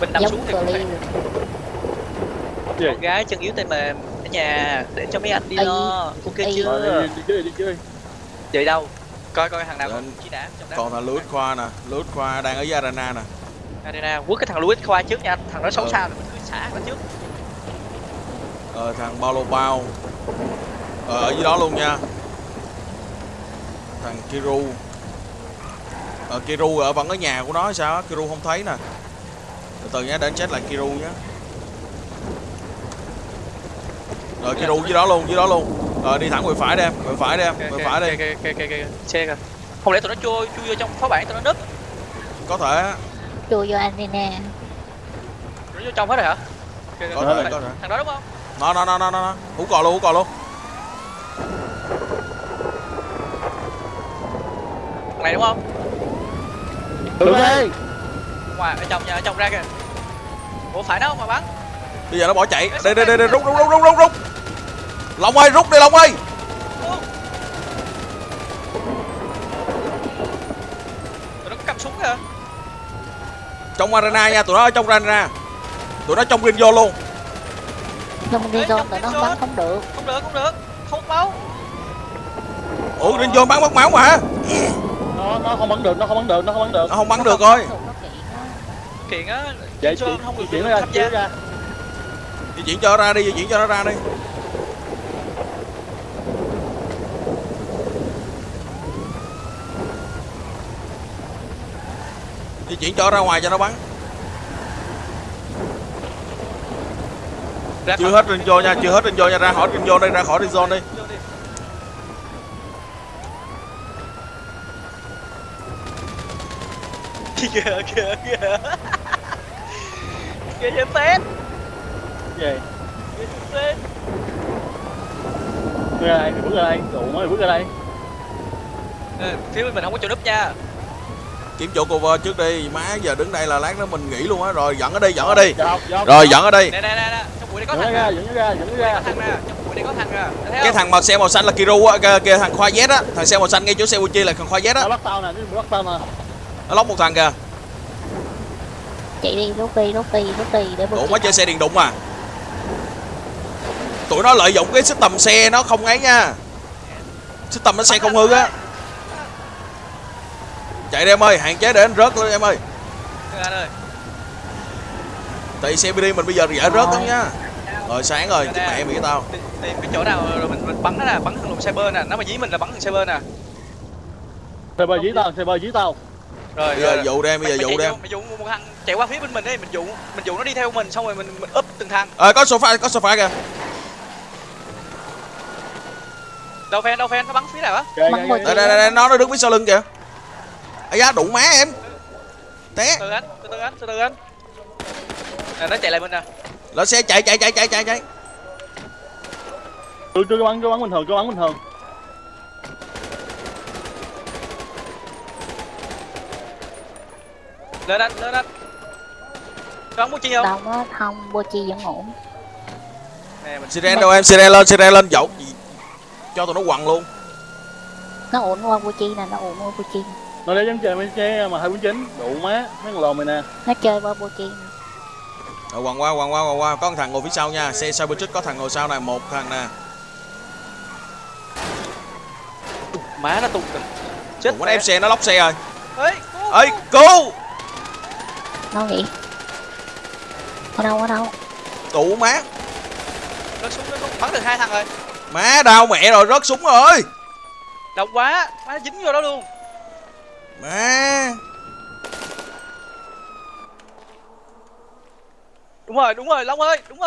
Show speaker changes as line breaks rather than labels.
mình nằm xuống thì cũng phải. Con gái chân yếu tay mềm ở nhà để cho mấy anh đi lo. Ok.
Rồi,
chưa?
Đi, đi chơi đi chơi.
Vậy đâu? Coi coi thằng nào còn chỉ đá trong đá
còn thằng Louis Khoa nè. Louis Khoa đang ở với arena nè.
Arena quất cái thằng Louis khoa trước nha. Thằng đó xấu
Ừ.
xa rồi mình cứ xả nó trước.
Ờ, thằng Paulo Bao. Ờ, ở dưới đó luôn nha. Thằng Kiru. Ờ, Kiru ở vẫn ở nhà của nó sao Kiru không thấy nè từ từ nhé để anh chết lại Kiru nhé. Rồi Kiru dưới đó luôn dưới đó luôn. Rồi đi thẳng về phải đi em về phải đi em về phải đi
ok ok ok xe kìa không lẽ tụi nó chui chui vô trong phó bản tụi nó núp
có thể.
Chui vô arena
tụi nó vô trong hết rồi hả? Kìa, kìa,
có
kìa,
thể
kìa.
có thể.
Thằng đó đúng không?
Nó nó nó nó nó hú cò luôn hú cò luôn.
Thằng này đúng không?
Đúng đi
ngoài ở trong nhà ở trong ra kìa. Ủa phải nó không mà bắn.
Bây giờ nó bỏ chạy. Đây đây đây. đây rút rút rút rút rút rút. Long ơi rút đi long ơi.
Tụi nó có cầm súng kìa.
Trong arena nha tụi nó ở trong arena. Tụi nó trong green zone luôn.
Không đi
Ê,
zone
trong
tụi nó bắn không được.
Không được không được. Không máu.
Ủa green zone bắn mất máu mà
nó nó không bắn được nó không bắn được nó không bắn được.
Nó không bắn
Nó
được
không
rồi
bắn được, nó kiện á.
Kiện á
vậy
Sơn không được
chuyển ra
tham
chuyển
gia
ra.
Di chuyển cho nó ra đi di chuyển cho nó ra đi. Di chuyển cho nó ra ngoài cho nó bắn.
Ra
chưa hết green zone nha chưa hết green zone nha ra khỏi green zone đi ra khỏi green zone đi.
Kìa kìa kìa kìa em tên
gì?
Kìa em tên
bước ra đây mày bước ra đây đủ mới bước ra đây.
Ờ, phía bên mình không có chỗ núp nha.
Kiếm chỗ cover trước đi má giờ đứng đây là lát nữa mình nghỉ luôn á rồi dẫn ở đi dẫn ở đi.
dọc dọc
rồi dẫn ở đi.
Nè nè nè nè trong bụi đây có
nó
thằng
ra
nè.
dẫn nó ra dẫn nó
Đây
ra
có thằng nè trong bụi đây có thằng Thấy
cái thằng mặc xe màu xanh là Kiru á kia, kia thằng khoa Z á. Thằng xe màu xanh ngay chỗ xe Uchi là thằng khoa Z
nó
á
bắt tao nè nó bắt tao nè
nó lóc một thằng kìa
chạy đi rút đi rút đi rút đi để
Ủa mới chơi xe điện đụng mà Tụi nó lợi dụng cái system xe nó không ấy nha. System nó xe không hư á. Chạy đi em ơi, hạn chế để anh rớt lên em ơi.
Thằng anh ơi.
Tại xe BD mình bây giờ dễ rớt lắm nha. Rồi sáng rồi, chết mẹ mày tao.
Tìm, cái chỗ nào rồi mình, mình bắn nó nè bắn thằng lùm cyber nè. Nó mà dí mình là bắn thằng cyber nè.
Xe bơi dí tao xe bơi dí tao
rồi
Bây giờ dụ đem, bây giờ
mày,
dụ đem.
mày dụ một thằng chạy qua phía bên mình đi mình dụ mình dụ nó đi theo mình xong rồi mình mình úp từng thằng.
Ờ có sofa, có sofa kìa.
Đâu phen đâu phen nó bắn phía nào á?
Kìa,
một
kìa.
Đây đây đây, đây, nó nó đứng phía sau lưng kìa. Ây da, đụng má em. Té.
Từ anh từ từ anh từ từ anh. Nè nó chạy lại mình nè.
Lên xe chạy chạy chạy chạy chạy chạy.
Cứ cứ bắn cứ bắn bình thường cứ bắn bình thường
lên anh lên anh. Bắn mua chi không?
Đâu á không Bochi vẫn ổn.
Nè mình
Siren đâu em, Siren lên, Siren lên dậu gì? Cho tụi nó quằn luôn.
Nó ổn qua Bochi nè nó ổn qua Bochi
nó để dám chơi mấy xe mà hai bốn chín đủ má mấy con lồn mày nè.
Nó chơi qua Bochi nè.
Rồi quằn qua, quằn qua, quằn qua. Có một thằng ngồi phía sau nha. Xe sau bên trước có thằng ngồi sau này Một thằng nè.
Má nó tung kìa. Chết
Ủa, nó ép xe, nó lóc xe rồi. Ơi
cứu,
cứu.
Nó nghĩ ở đâu ở đâu?
Tụ má.
Nó súng nó súng. Bắn được hai thằng rồi.
Má đau mẹ rồi rớt súng rồi.
Đông quá. Má nó dính vô đó luôn.
Má.
Đúng rồi đúng rồi long ơi đúng rồi